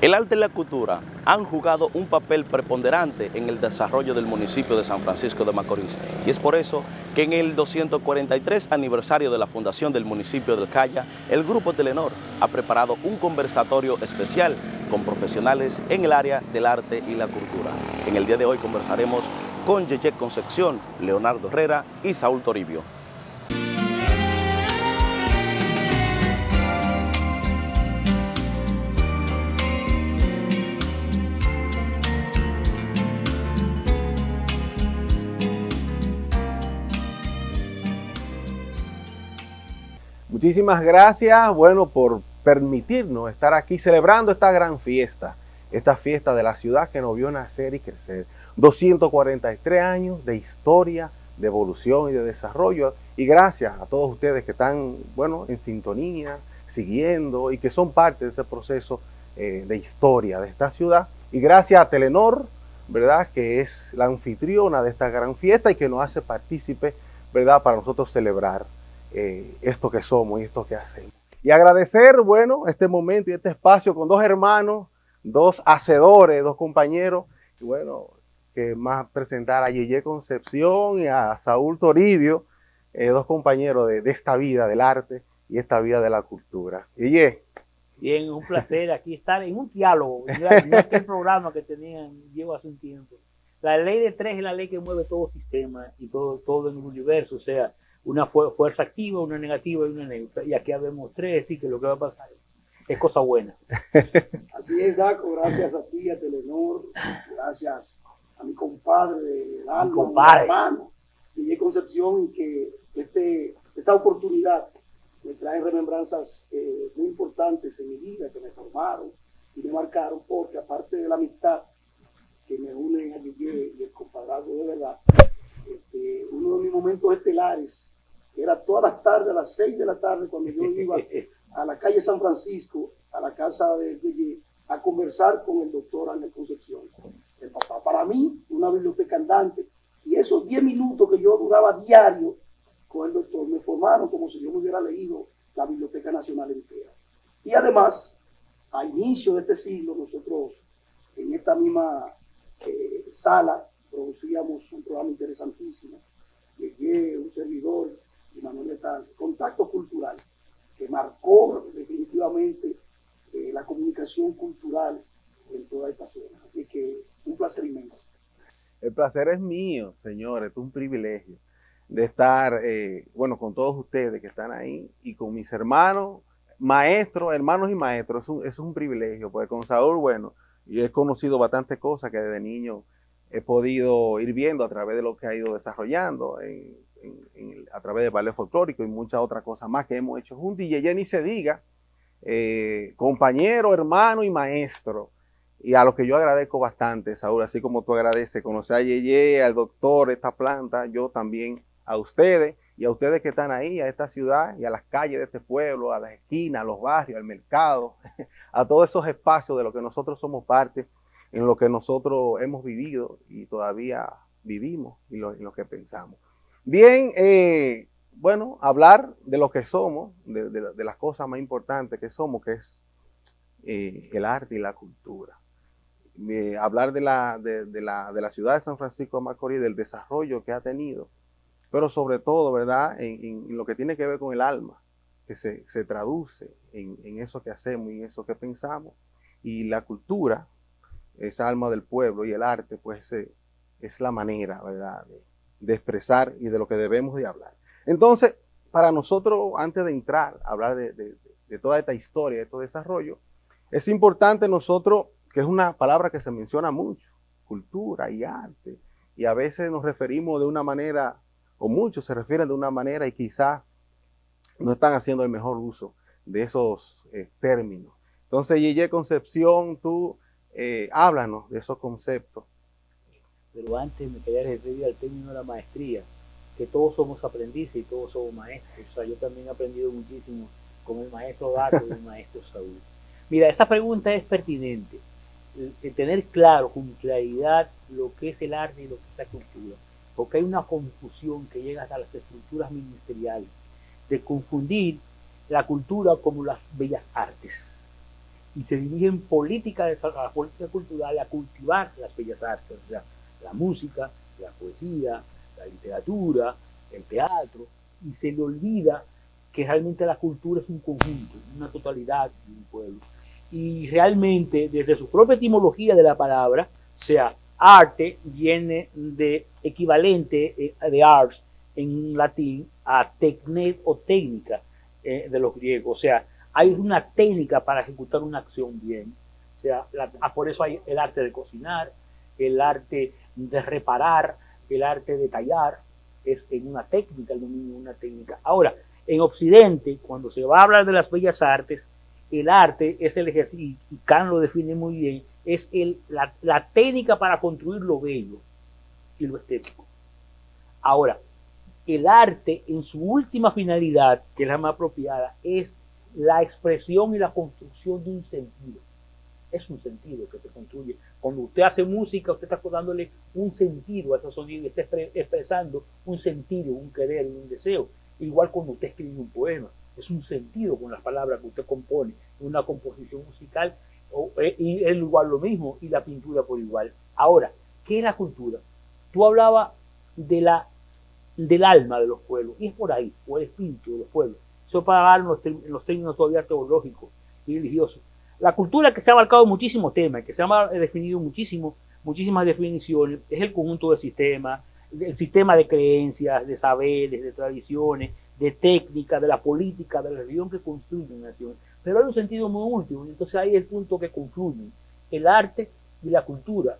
El arte y la cultura han jugado un papel preponderante en el desarrollo del municipio de San Francisco de Macorís y es por eso que en el 243 aniversario de la fundación del municipio del Calla, el Grupo Telenor ha preparado un conversatorio especial con profesionales en el área del arte y la cultura. En el día de hoy conversaremos con Yeye Concepción, Leonardo Herrera y Saúl Toribio. Muchísimas gracias, bueno, por permitirnos estar aquí celebrando esta gran fiesta, esta fiesta de la ciudad que nos vio nacer y crecer. 243 años de historia, de evolución y de desarrollo. Y gracias a todos ustedes que están, bueno, en sintonía, siguiendo y que son parte de este proceso eh, de historia de esta ciudad. Y gracias a Telenor, ¿verdad? Que es la anfitriona de esta gran fiesta y que nos hace partícipe, ¿verdad? Para nosotros celebrar eh, esto que somos y esto que hacemos. Y agradecer, bueno, este momento y este espacio con dos hermanos, dos hacedores, dos compañeros, y bueno, que más presentar a Yeye Concepción y a Saúl Toribio, eh, dos compañeros de, esta vida del arte y esta vida de la cultura. Yeye. Bien, un placer aquí estar en un diálogo, no este programa que tenían, llevo hace un tiempo. La ley de tres es la ley que mueve todo sistema y todo, todo en el universo, o sea, una fuerza activa, una negativa y una neutra. Y aquí habemos tres, así que lo que va a pasar es cosa buena. Así es, Daco, gracias a ti, a Telenor, gracias a mi compadre de alma, mi hermano, Guille Concepción, que este, esta oportunidad me trae remembranzas eh, muy importantes en mi vida, que me formaron y me marcaron, porque aparte de la amistad que me une a Guille y el compadrazgo de verdad, este, uno de mis momentos estelares era todas las tardes, a las seis de la tarde, cuando yo iba a la calle San Francisco, a la casa de Yeye, a conversar con el doctor Ángel Concepción, el papá. Para mí, una biblioteca andante. Y esos diez minutos que yo duraba diario con el doctor me formaron como si yo me hubiera leído la Biblioteca Nacional entera. Y además, a inicio de este siglo, nosotros en esta misma eh, sala producíamos un programa interesantísimo. Llegué un servidor y Manuel Contacto Cultural, que marcó definitivamente eh, la comunicación cultural en toda esta zona. Así que un placer inmenso. El placer es mío, señores, es un privilegio de estar, eh, bueno, con todos ustedes que están ahí y con mis hermanos, maestros, hermanos y maestros, es un, es un privilegio, porque con Saúl, bueno, yo he conocido bastantes cosas que desde niño he podido ir viendo a través de lo que ha ido desarrollando a través de ballet folclórico y muchas otras cosas más que hemos hecho juntos. Y Yeye se diga, eh, compañero, hermano y maestro. Y a lo que yo agradezco bastante, Saúl, así como tú agradeces conocer a Yeye, al doctor, esta planta, yo también a ustedes y a ustedes que están ahí, a esta ciudad y a las calles de este pueblo, a las esquinas, a los barrios, al mercado, a todos esos espacios de los que nosotros somos parte, en lo que nosotros hemos vivido y todavía vivimos y lo, en lo que pensamos. Bien, eh, bueno, hablar de lo que somos, de, las cosas más importantes que somos, que es eh, el arte y la cultura. Eh, hablar de la, de, la, ciudad de San Francisco de Macorís, del desarrollo que ha tenido, pero sobre todo, ¿verdad?, en, lo que tiene que ver con el alma, que se, traduce en, eso que hacemos y en eso que pensamos. Y la cultura, esa alma del pueblo y el arte, pues es la manera, ¿verdad?, de expresar y de lo que debemos de hablar. Entonces, para nosotros, antes de entrar a hablar de, toda esta historia, de todo desarrollo, es importante nosotros, que es una palabra que se menciona mucho, cultura y arte, y a veces nos referimos de una manera, o muchos se refieren de una manera y quizás no están haciendo el mejor uso de esos eh, términos. Entonces, Yeye Concepción, tú eh, háblanos de esos conceptos pero antes me quería referir al término de la maestría, que todos somos aprendices y todos somos maestros. O sea, yo también he aprendido muchísimo con el maestro Dato y el maestro Saúl. Mira, esa pregunta es pertinente. El, tener claro, con claridad, lo que es el arte y lo que es la cultura. Porque hay una confusión que llega hasta las estructuras ministeriales, de confundir la cultura como las bellas artes. Y se dirigen política de la política cultural a cultivar las bellas artes, o sea, la música, la poesía, la literatura, el teatro, y se le olvida que realmente la cultura es un conjunto, una totalidad de un pueblo. Y realmente, desde su propia etimología de la palabra, o sea, arte viene de equivalente eh, de ars en latín a tecnet o técnica eh, de los griegos. O sea, hay una técnica para ejecutar una acción bien. O sea, ah, por eso hay el arte de cocinar, el arte de reparar, el arte de tallar, es en una técnica, el dominio una técnica. Ahora, en Occidente, cuando se va a hablar de las bellas artes, el arte es el ejercicio, y Kant lo define muy bien, es la, la técnica para construir lo bello y lo estético. Ahora, el arte en su última finalidad, que es la más apropiada, es la expresión y la construcción de un sentido. Es un sentido que se construye. Cuando usted hace música, usted está dándole un sentido a esos sonidos, está expresando un sentido, un querer, un deseo. Igual cuando usted escribe un poema, es un sentido con las palabras que usted compone, una composición musical, eh, y es igual lo mismo, y la pintura por igual. Ahora, ¿qué es la cultura? Tú hablabas de la, del alma de los pueblos, y es por ahí, o el espíritu de los pueblos. Para hablar en los términos todavía teológicos y religiosos. La cultura que se ha abarcado muchísimos temas, que se ha definido muchísimo, muchísimas definiciones, es el conjunto de sistemas, el sistema de creencias, de saberes, de tradiciones, de técnicas, de la política, de la religión que construye una nación. Pero hay un sentido muy último, entonces ahí es el punto que confluyen el arte y la cultura.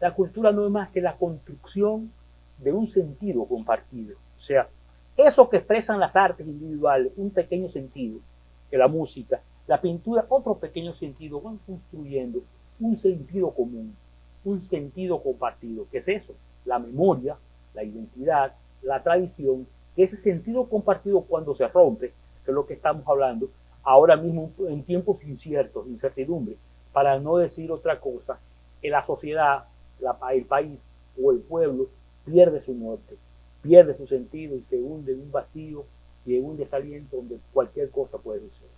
La cultura no es más que la construcción de un sentido compartido. O sea, eso que expresan las artes individuales, un pequeño sentido, que la música, la pintura, otro pequeño sentido, van construyendo un sentido común, un sentido compartido. ¿Qué es eso? La memoria, la identidad, la tradición, ese sentido compartido cuando se rompe, que es lo que estamos hablando, ahora mismo en tiempos inciertos, incertidumbre, para no decir otra cosa, que la sociedad, el país o el pueblo pierde su norte, pierde su sentido y se hunde en un vacío y en un desaliento donde cualquier cosa puede suceder.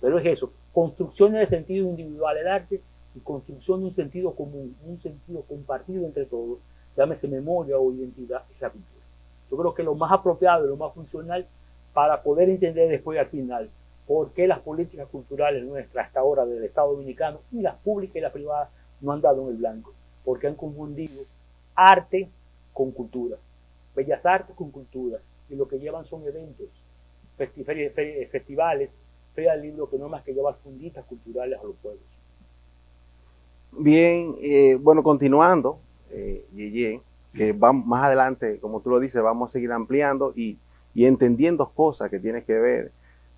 Pero es eso, construcción de sentido individual el arte y construcción de un sentido común, un sentido compartido entre todos, llámese memoria o identidad, es la cultura. Yo creo que lo más apropiado y lo más funcional para poder entender después al final por qué las políticas culturales nuestras hasta ahora del Estado Dominicano y las públicas y las privadas no han dado en el blanco, porque han confundido arte con cultura, bellas artes con cultura, y lo que llevan son eventos, festivales, ferias de libros que no más que llevar funditas culturales a los pueblos. Bien, eh, bueno, continuando, eh, Yeye, que vamos, más adelante, como tú lo dices, vamos a seguir ampliando y, y entendiendo cosas que tienen que ver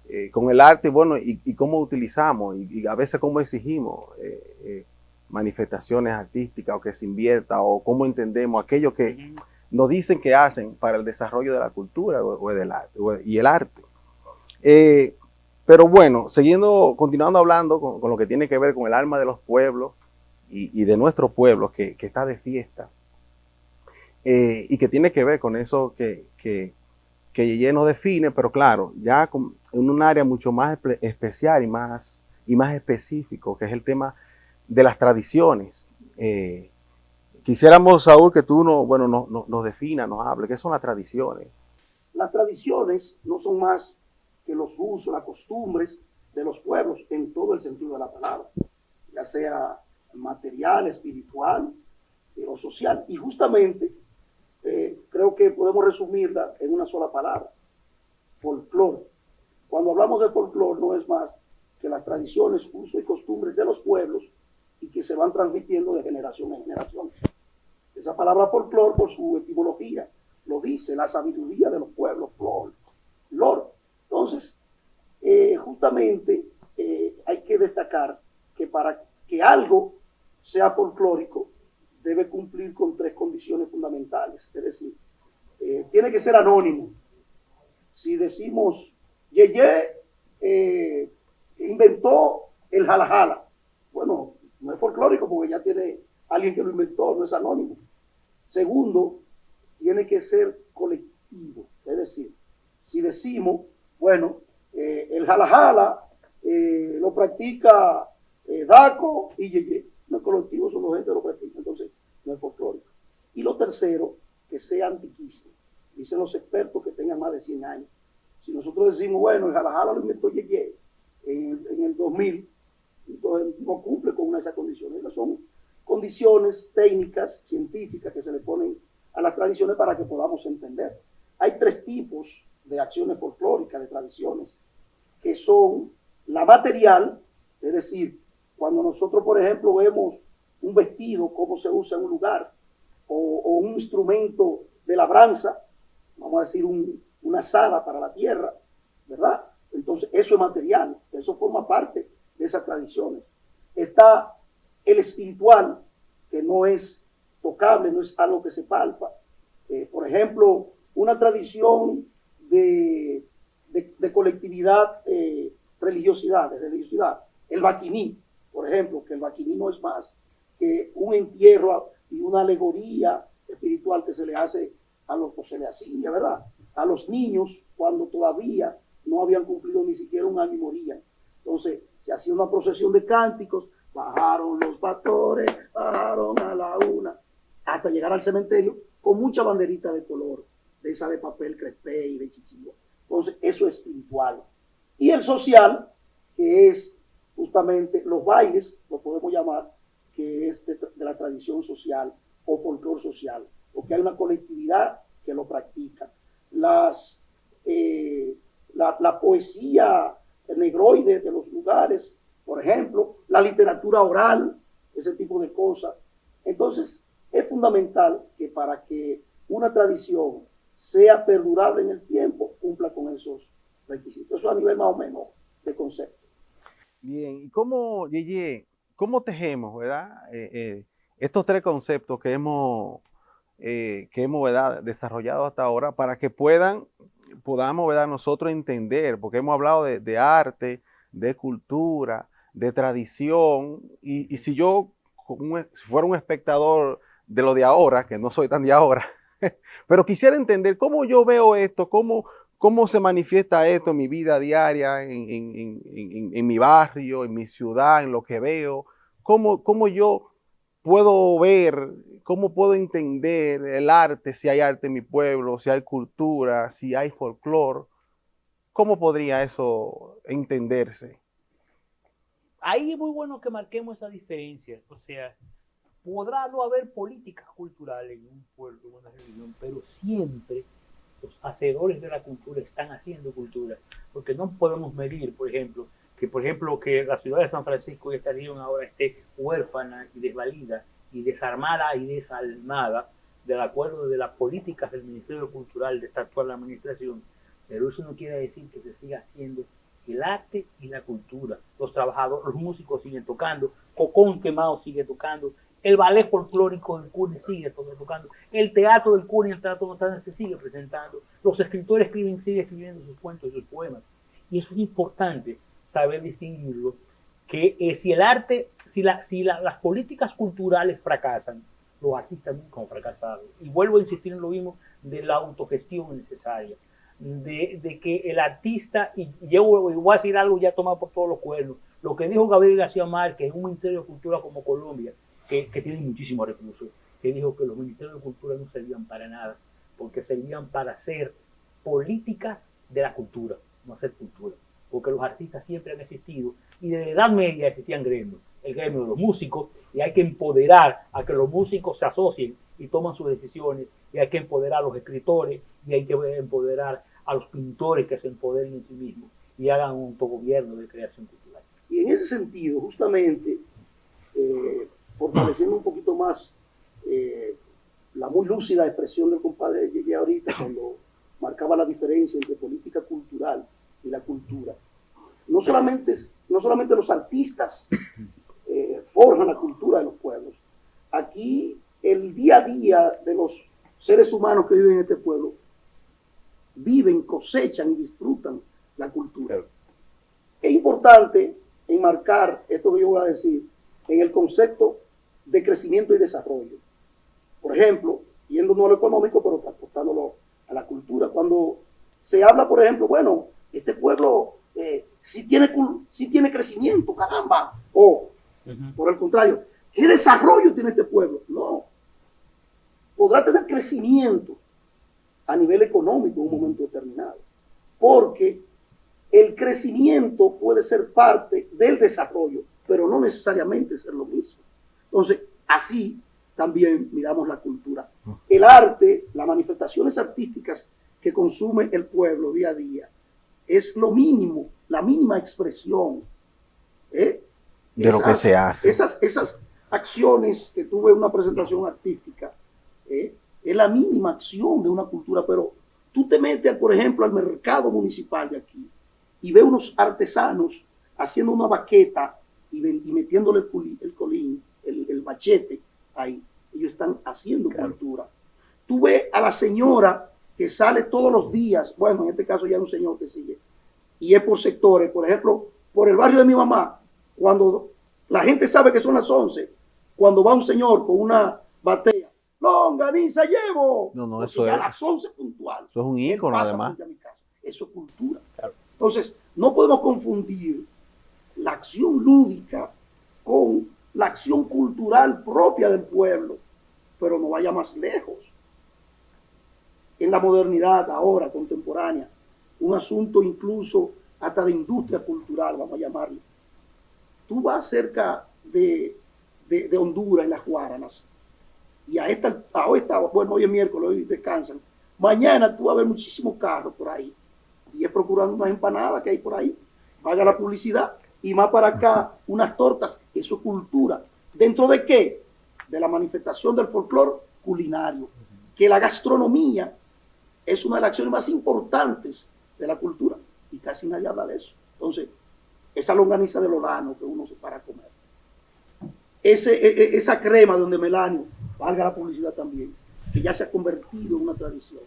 eh, con el arte, bueno, y, y cómo utilizamos, y, a veces cómo exigimos eh, eh, manifestaciones artísticas o que se invierta, o cómo entendemos aquello que nos dicen que hacen para el desarrollo de la cultura o, del arte, y el arte. pero bueno, siguiendo, continuando hablando con, lo que tiene que ver con el alma de los pueblos y, de nuestros pueblos, que, está de fiesta, y que tiene que ver con eso que, que que define, pero claro, ya en un área mucho más especial y más, y más específico, que es el tema de las tradiciones. Eh, quisiéramos, Saúl, que tú no, bueno, nos no, no defina, nos hable, ¿qué son las tradiciones? Las tradiciones no son más que los usos, las costumbres de los pueblos en todo el sentido de la palabra, ya sea material, espiritual eh, o social. Y justamente eh, creo que podemos resumirla en una sola palabra, folclore. Cuando hablamos de folclore no es más que las tradiciones, usos y costumbres de los pueblos y que se van transmitiendo de generación en generación. Esa palabra folclore, por su etimología, lo dice, la sabiduría de los pueblos, flor, lor. Entonces, eh, justamente eh, hay que destacar que para que algo sea folclórico, debe cumplir con tres condiciones fundamentales. Es decir, eh, tiene que ser anónimo. Si decimos, Yeye eh, inventó el jalajala, bueno, no es folclórico porque ya tiene alguien que lo inventó, no es anónimo. Segundo, tiene que ser colectivo. Es decir, si decimos, bueno, eh, el jalajala lo practica eh, DACO y Yeye. Los colectivos son los gente que lo practican, entonces no es folclórico. Y lo tercero, que sea antiquísimo. Dicen los expertos que tenga más de 100 años. Si nosotros decimos, bueno, el jalajala lo inventó Yeye en, en el 2000, entonces no cumple con una de esas condiciones. Esas son condiciones técnicas, científicas que se le ponen a las tradiciones para que podamos entender. Hay tres tipos de acciones folclóricas, de tradiciones, que son la material, es decir, cuando nosotros, por ejemplo, vemos un vestido, cómo se usa en un lugar, o, un instrumento de labranza, vamos a decir una sala para la tierra, ¿verdad? Entonces, eso es material, eso forma parte de esas tradiciones. Está el espiritual, que no es tocable, no es algo que se palpa. Eh, por ejemplo, una tradición de, de, colectividad, eh, religiosidad, de religiosidad. El vaquiní, por ejemplo, que el vaquiní no es más que un entierro y una alegoría espiritual que se le hace a los, se ¿verdad? A los niños cuando todavía no habían cumplido ni siquiera un año y morían. Entonces, se hacía una procesión de cánticos, bajaron los pastores, bajaron a la una, hasta llegar al cementerio con mucha banderita de color, de esa de papel crespé y de chichillo. Entonces, eso es espiritual. Y el social, que es justamente los bailes, lo podemos llamar, que es de, la tradición social o folclore social, porque hay una colectividad que lo practica. Las, eh, la, la, poesía negroide de los lugares, por ejemplo, la literatura oral, ese tipo de cosas. Entonces, es fundamental que para que una tradición sea perdurable en el tiempo, cumpla con esos requisitos. Eso a nivel más o menos de concepto. Bien, ¿y cómo, Yeye, cómo tejemos, verdad? Eh, eh, estos tres conceptos que hemos, eh, que hemos desarrollado hasta ahora para que puedan, podamos ¿verdad? nosotros entender, porque hemos hablado de, arte, de cultura, de tradición, y, y si yo si fuera un espectador de lo de ahora, que no soy tan de ahora, pero quisiera entender cómo yo veo esto, cómo, cómo se manifiesta esto en mi vida diaria, en, mi barrio, en mi ciudad, en lo que veo, cómo, cómo yo puedo ver, cómo puedo entender el arte, si hay arte en mi pueblo, si hay cultura, si hay folclore, ¿cómo podría eso entenderse? Ahí es muy bueno que marquemos esa diferencia, o sea, podrá no haber políticas culturales en un pueblo, en una religión, pero siempre los hacedores de la cultura están haciendo cultura, porque no podemos medir, por ejemplo, que por ejemplo que la ciudad de San Francisco y esta región ahora esté huérfana y desvalida y desarmada y desalmada del acuerdo de las políticas del Ministerio Cultural de esta actual administración, pero eso no quiere decir que se siga haciendo el arte y la cultura. Los trabajadores, los músicos siguen tocando, Cocón Quemado sigue tocando, el ballet folclórico del CUNY sigue tocando. El teatro del CUNY, el teatro se sigue presentando. Los escritores escriben, siguen escribiendo sus cuentos y sus poemas. Y eso es importante saber distinguirlo. Que eh, si el arte, si, la, si las políticas culturales fracasan, los artistas nunca han fracasado. Y vuelvo a insistir en lo mismo de la autogestión necesaria. De, de que el artista, y yo voy a decir algo ya tomado por todos los cuernos, lo que dijo Gabriel García Márquez un Ministerio de Cultura como Colombia, que, tienen muchísimos recursos, que dijo que los ministerios de cultura no servían para nada, porque servían para hacer políticas de la cultura, no hacer cultura. Porque los artistas siempre han existido y desde la Edad Media existían gremios, el gremio de los músicos, y hay que empoderar a que los músicos se asocien y toman sus decisiones, y hay que empoderar a los escritores, y hay que empoderar a los pintores que se empoderen en sí mismos y hagan un autogobierno de creación cultural. Y en ese sentido, justamente, eh, fortaleciendo un poquito más eh, la muy lúcida expresión del compadre Llegué ahorita cuando marcaba la diferencia entre política cultural y la cultura. No solamente, no solamente los artistas eh, forjan la cultura de los pueblos, aquí el día a día de los seres humanos que viven en este pueblo viven, cosechan y disfrutan la cultura. Es importante enmarcar esto que yo voy a decir en el concepto de crecimiento y desarrollo. Por ejemplo, yendo no a lo económico, pero transportándolo a la cultura. Cuando se habla, por ejemplo, bueno, este pueblo eh, sí, tiene, sí tiene crecimiento, caramba, o Por el contrario, ¿qué desarrollo tiene este pueblo? No. Podrá tener crecimiento a nivel económico en un momento determinado, porque el crecimiento puede ser parte del desarrollo, pero no necesariamente ser lo mismo. Entonces, así también miramos la cultura. El arte, las manifestaciones artísticas que consume el pueblo día a día, es lo mínimo, la mínima expresión ¿eh? De lo que se hace. Esas, esas acciones que tuve en una presentación artística, ¿eh? es la mínima acción de una cultura, pero tú te metes, por ejemplo, al mercado municipal de aquí y ves unos artesanos haciendo una baqueta y, metiéndole el, colín, el, machete ahí. Ellos están haciendo cultura. Tú ves a la señora que sale todos los días, bueno, en este caso ya es un señor que sigue, y es por sectores, por ejemplo, por el barrio de mi mamá, cuando la gente sabe que son las 11, cuando va un señor con una batea, longaniza llevo, no, no, eso es, a las 11 puntual. Eso es un ícono además. Eso es cultura. Entonces, no podemos confundir la acción lúdica con la acción cultural propia del pueblo, pero no vaya más lejos en la modernidad ahora, contemporánea, un asunto incluso hasta de industria cultural, vamos a llamarlo. Tú vas cerca de, de, Honduras, en las Guaranas, y a esta, a esta, bueno, hoy es miércoles, hoy descansan, mañana tú vas a ver muchísimos carros por ahí, y es procurando unas empanadas que hay por ahí, paga la publicidad, y más para acá, unas tortas, eso es cultura. ¿Dentro de qué? De la manifestación del folclore culinario, que la gastronomía es una de las acciones más importantes de la cultura y casi nadie habla de eso. Entonces, esa longaniza de lorano que uno se para a comer, Ese, e, e, esa crema donde Melanio, valga la publicidad también, que ya se ha convertido en una tradición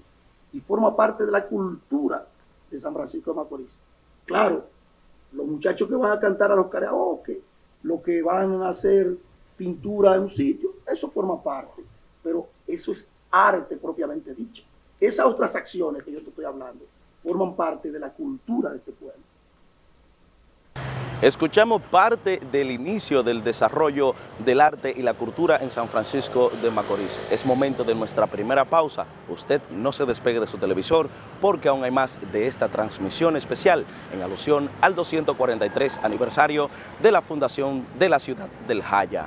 y forma parte de la cultura de San Francisco de Macorís. Claro, los muchachos que van a cantar a los karaoke, los que van a hacer pintura en un sitio, eso forma parte, pero eso es arte propiamente dicho. Esas otras acciones que yo te estoy hablando forman parte de la cultura de este pueblo. Escuchamos parte del inicio del desarrollo del arte y la cultura en San Francisco de Macorís. Es momento de nuestra primera pausa. Usted no se despegue de su televisor porque aún hay más de esta transmisión especial en alusión al 243 aniversario de la fundación de la ciudad del Jaya.